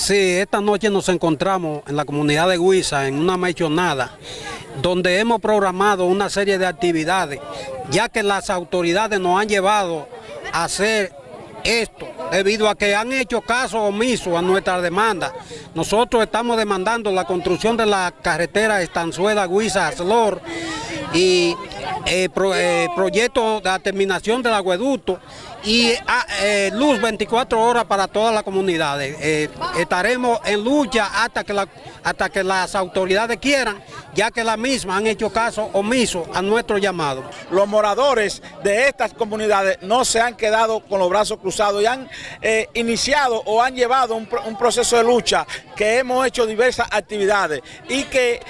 Sí, esta noche nos encontramos en la comunidad de Huiza en una mechonada donde hemos programado una serie de actividades ya que las autoridades nos han llevado a hacer esto debido a que han hecho caso omiso a nuestras demandas. Nosotros estamos demandando la construcción de la carretera Estanzuela Guisa Aslor y eh, eh, proyecto de terminación del acueducto y ah, eh, luz 24 horas para todas las comunidades. estaremos en lucha hasta que, hasta que las autoridades quieran, ya que las mismas han hecho caso omiso a nuestro llamado. Los moradores de estas comunidades no se han quedado con los brazos cruzados y han iniciado o han llevado un, un, proceso de lucha que hemos hecho diversas actividades y que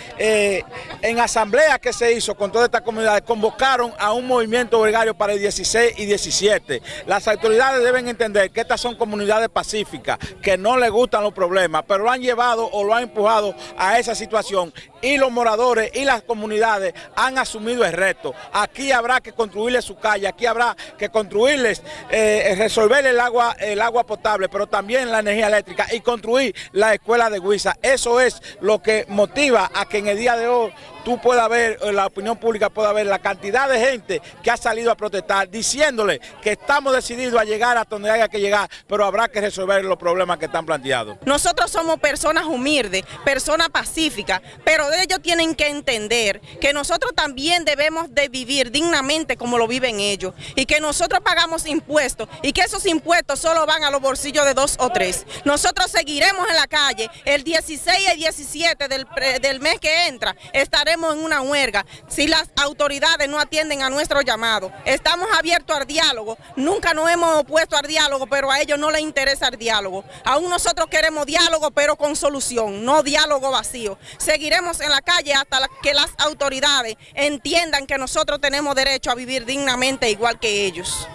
en asamblea que se hizo con todas estas comunidades convocaron a un movimiento gregario para el 16 y 17. Las autoridades deben entender que estas son comunidades pacíficas, que no les gustan los problemas, pero lo han llevado o lo han empujado a esa situación y los moradores y las comunidades han asumido el reto. Aquí habrá que construirles su calle, aquí habrá que construirles, eh, resolver el agua, el agua potable, pero también la energía eléctrica y construir la escuela de Huiza. Eso es lo que motiva a que en el día de hoy tú puedas ver, eh, la opinión pública pueda ver la cantidad de gente que ha salido a protestar diciéndole que estamos decididos a llegar a donde haya que llegar, pero habrá que resolver los problemas que están planteados. Nosotros somos personas humildes, personas pacíficas, pero ellos tienen que entender que nosotros también debemos de vivir dignamente como lo viven ellos y que nosotros pagamos impuestos y que esos impuestos solo van a los bolsillos de dos o tres. Nosotros seguiremos en la calle el 16 y 17 del, del mes que entra, estaremos en una huelga si las autoridades no atienden a nuestro llamado. Estamos abiertos al diálogo, nunca nos hemos opuesto al diálogo, pero a ellos no les interesa el diálogo. Aún nosotros queremos diálogo, pero con solución, no diálogo vacío. Seguiremos en la calle hasta que las autoridades entiendan que nosotros tenemos derecho a vivir dignamente igual que ellos.